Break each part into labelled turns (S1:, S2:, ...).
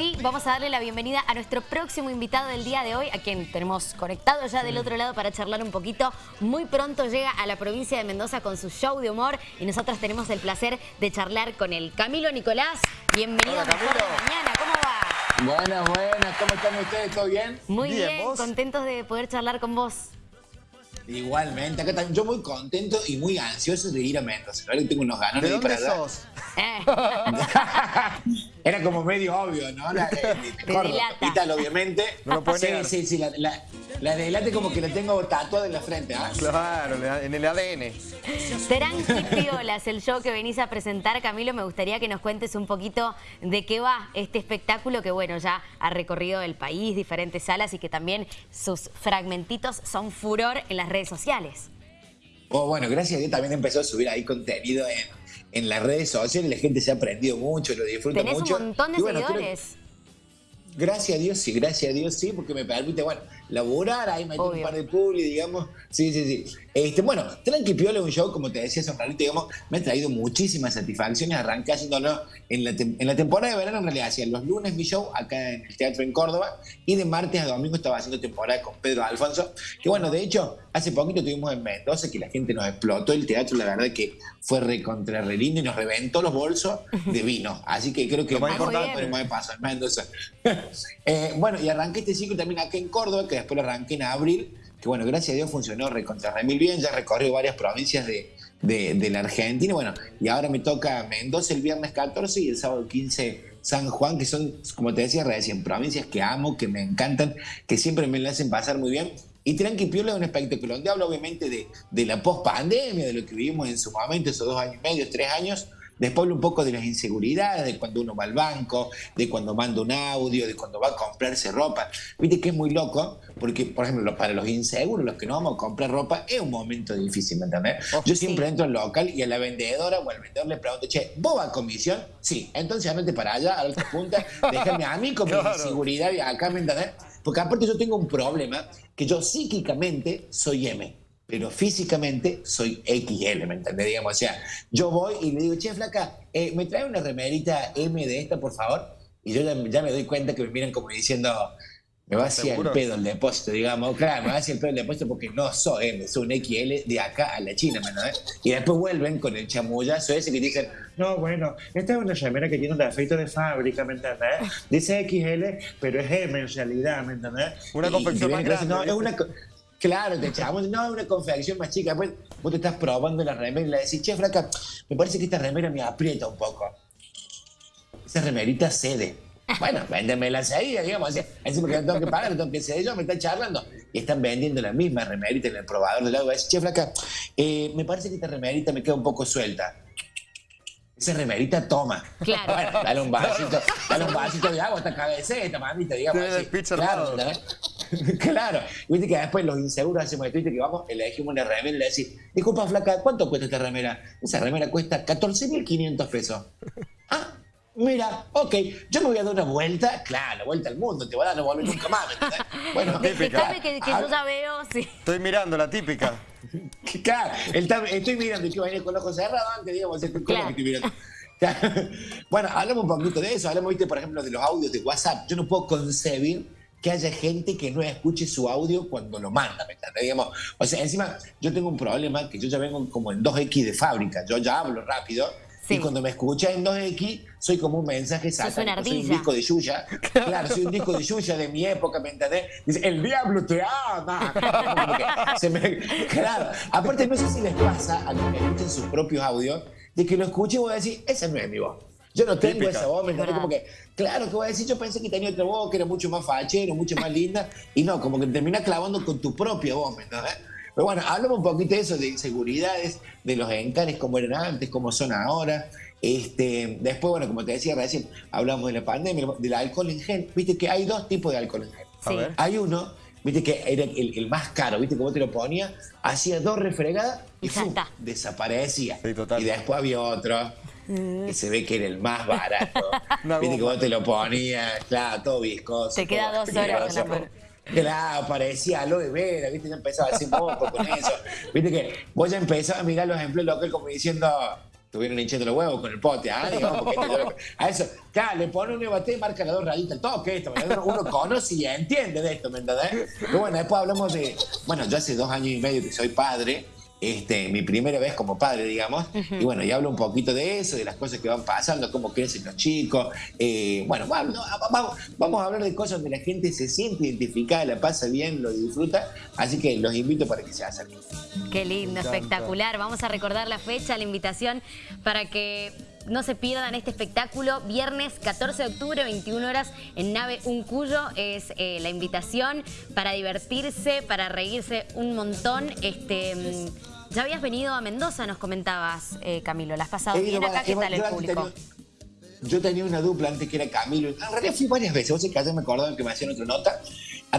S1: sí, vamos a darle la bienvenida a nuestro próximo invitado del día de hoy, a quien tenemos conectado ya del otro lado para charlar un poquito. Muy pronto llega a la provincia de Mendoza con su show de humor y nosotros tenemos el placer de charlar con él. Camilo Nicolás, bienvenido a Mejor de Mañana, ¿cómo va?
S2: Buenas, buenas, ¿cómo están ustedes? ¿Todo bien?
S1: Muy bien, contentos de poder charlar con vos.
S2: Igualmente, acá también yo muy contento y muy ansioso de ir a Mendoza. Ahora tengo unos ganas de, ir para allá. Era como medio obvio, ¿no? La, de, de, obviamente. No lo sí, sí, sí, la, la, la de delate como que la tengo tatuada en la frente, ¿ah?
S3: Claro, en el ADN.
S1: Serán Piolas el show que venís a presentar, Camilo. Me gustaría que nos cuentes un poquito de qué va este espectáculo que, bueno, ya ha recorrido el país, diferentes salas y que también sus fragmentitos son furor en las redes sociales.
S2: Oh, bueno, gracias a Dios también empezó a subir ahí contenido en, las redes sociales. La gente se ha aprendido mucho, lo disfruta mucho.
S1: Tenés un montón de seguidores.
S2: Gracias a Dios, sí, gracias a Dios, sí, porque me permite, bueno, laburar, ahí meter un par de publi, digamos. Sí, sí, sí. Este, bueno, Tranqui Piola es un show, como te decía hace un ratito, digamos, me ha traído muchísimas satisfacciones. Arranqué haciéndolo en la, en la temporada de verano, en realidad, hacía los lunes mi show acá en el teatro en Córdoba, y de martes a domingo estaba haciendo temporada con Pedro Alfonso, que bueno, de hecho, hace poquito tuvimos en Mendoza que la gente nos explotó el teatro, la verdad que fue recontra re lindo y nos reventó los bolsos de vino. Así que creo que lo más importante podemos pasar en Mendoza. eh, bueno, y arranqué este ciclo también acá en Córdoba, que después lo arranqué en abril, que bueno, gracias a Dios funcionó recontra remil bien, ya recorrió varias provincias de, de, la Argentina, bueno, y ahora me toca Mendoza el viernes 14 y el sábado 15 San Juan, que son, como te decía recién, provincias que amo, que me encantan, que siempre me la hacen pasar muy bien. Y Tranqui Piola es un espectáculo donde habla obviamente de, de la post-pandemia, de lo que vivimos en su momento, esos dos años y medio, tres años, Después un poco de las inseguridades, de cuando uno va al banco, de cuando manda un audio, de cuando va a comprarse ropa. Viste que es muy loco, porque, por ejemplo, para los inseguros, los que no vamos a comprar ropa, es un momento difícil, ¿me entendés? Oh, Yo siempre entro al local y a la vendedora o al vendedor le pregunto, che, ¿vos vas a comisión? Sí, entonces andate para allá, a la otra punta, déjame a mí con mi inseguridad y acá, ¿me entendés? Porque aparte yo tengo un problema, que yo psíquicamente soy M pero físicamente soy XL, ¿me entendés? Digamos, o sea, yo voy y le digo, che, flaca, eh, ¿me trae una remerita M de esta, por favor? Y yo ya, me doy cuenta que me miran como diciendo, me va hacia el pedo el depósito, digamos. Claro, me va hacia el pedo el depósito porque no soy M, soy un XL de acá a la China, ¿me entendés? Y después vuelven con el chamullazo ese que dicen, no, bueno, esta es una remera que tiene un defecto de fábrica, ¿me entendés? Dice XL, pero es M en realidad, ¿me entendés?
S3: Una confección más grande.
S2: No, es una... Claro, te echamos, no, es una confección más chica. Pues vos te estás probando la remera y le decís, che, flaca, me parece que esta remera me aprieta un poco. Esa remerita cede. Bueno, véndemela ahí, digamos, así, porque no tengo que pagar, no tengo que ceder yo, me están charlando. Y están vendiendo la misma remerita en el probador del agua. Decís, che, flaca, eh, me parece que esta remerita me queda un poco suelta esa remerita toma.
S1: Claro.
S2: Bueno, dale un vasito, dale un vasito de agua, esta cabeceta, mamita, digamos así. Claro, claro. Viste que después los inseguros hacemos esto, viste que vamos, elegimos una remera y le decís, disculpa flaca, ¿cuánto cuesta esta remera? Esa remera cuesta 14.500 pesos. Ah, mira, ok, yo me voy a dar una vuelta, claro, la vuelta al mundo, te voy a dar no volver nunca más,
S1: Bueno, típica. que, que yo ya veo, sí.
S3: Estoy mirando la típica.
S2: claro, estoy mirando y que venir con los ojos cerrados antes, digamos, estoy claro. que estoy mirando. bueno, hablamos un poquito de eso, hablamos, viste, por ejemplo, de los audios de WhatsApp. Yo no puedo concebir que haya gente que no escuche su audio cuando lo manda, ¿me entiendes? Digamos, o sea, encima yo tengo un problema que yo ya vengo como en 2X de fábrica, yo ya hablo rápido y cuando me escucha en 2X soy como un mensaje satánico, soy un disco de Yuya, claro, soy un disco de Yuya de mi época, ¿me entendés? Dice, el diablo te ama. claro, aparte no sé si les pasa a los que escuchan sus propios audios, de que lo escuche y voy a decir, esa no es mi voz. Yo no tengo esa voz, ¿me Como que, claro, que voy a decir, yo pensé que tenía otra voz que era mucho más fachero, mucho más linda, y no, como que termina clavando con tu propia voz, ¿me entiendes? Pero bueno, hablamos un poquito de eso, de inseguridades, de los encares, como eran antes, como son ahora. Este, después, bueno, como te decía recién, hablamos de la pandemia, del alcohol en gel. Viste que hay dos tipos de alcohol en gel. Hay uno, viste que era el, más caro, viste cómo te lo ponía, hacía dos refregadas y desaparecía. y después había otro mm. que se ve que era el más barato. viste que vos te lo ponías, claro, todo viscoso.
S1: Te queda dos horas en la
S2: Claro, parecía aloe vera, ¿viste? Ya empezaba a decir moco con eso. Viste que vos ya empezabas a mirar los ejemplos locales como diciendo, estuvieron hinchando los huevos con el pote, ¿ah? Digamos, porque a eso, claro, le pone un EBT y marca las dos rayitas, el toque esto, uno conoce y entiende de esto, ¿me entendés? Pero bueno, después hablamos de, bueno, yo hace dos años y medio que soy padre, este, mi primera vez como padre, digamos. Y bueno, y hablo un poquito de eso, de las cosas que van pasando, cómo crecen los chicos. Eh, bueno, vamos, vamos, a hablar de cosas donde la gente se siente identificada, la pasa bien, lo disfruta. Así que los invito para que se acerquen.
S1: Qué lindo, espectacular. Vamos a recordar la fecha, la invitación para que no se pierdan este espectáculo. Viernes 14 de octubre, 21 horas, en Nave Un Cuyo. Es eh, la invitación para divertirse, para reírse un montón. Este, mm, ya habías venido a Mendoza, nos comentabas, eh, Camilo. ¿La has pasado bien acá? ¿Qué tal el público?
S2: yo tenía una dupla antes que era Camilo. En realidad fui varias veces. Vos sé que ayer me acordaba que me hacían otra nota.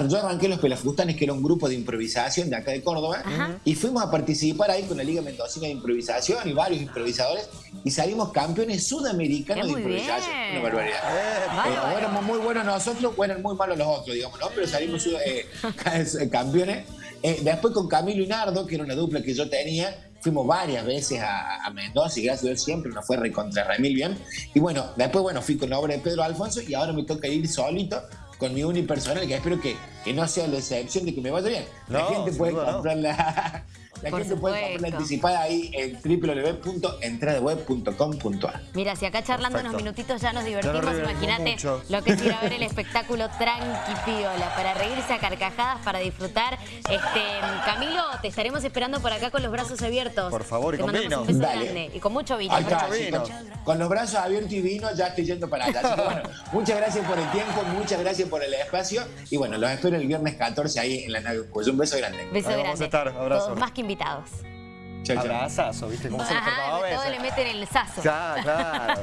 S2: Yo arranqué Los Pelafustanes, que era un grupo de improvisación de acá de Córdoba, y fuimos a participar ahí con la Liga Mendocina de Improvisación y varios improvisadores, y salimos campeones sudamericanos de improvisación. Una barbaridad. Eh, éramos muy buenos nosotros, o eran muy malos los otros, digamos, ¿no? Pero salimos eh, campeones. Eh, después con Camilo y Nardo, que era una dupla que yo tenía, fuimos varias veces a, Mendoza y gracias a Dios siempre nos fue recontra remil bien. Y bueno, después bueno, fui con la obra de Pedro Alfonso y ahora me toca ir solito con mi unipersonal, que espero que, que no sea la excepción de que me vaya bien. la gente puede comprar la, la gente puede comprar anticipada ahí en www.entradeweb.com.ar.
S1: Mira, si acá charlando unos minutitos ya nos divertimos, imagínate lo que es ir a ver el espectáculo Tranqui Piola, para reírse a carcajadas, para disfrutar. Este, Camilo, te estaremos esperando por acá con los brazos abiertos.
S3: Por favor, y con vino.
S1: Y con mucho vino.
S2: Con, los brazos abiertos y vino ya estoy yendo para allá. Así que bueno, muchas gracias por el tiempo, muchas gracias por el espacio. Y bueno, los espero el viernes 14 ahí en la nave. Pues un beso grande.
S1: Beso grande.
S3: Vamos a estar, abrazo.
S1: más que invitados.
S3: Abrazazo, ¿viste cómo se
S1: le Todo le meten el sazo.
S3: Claro, claro.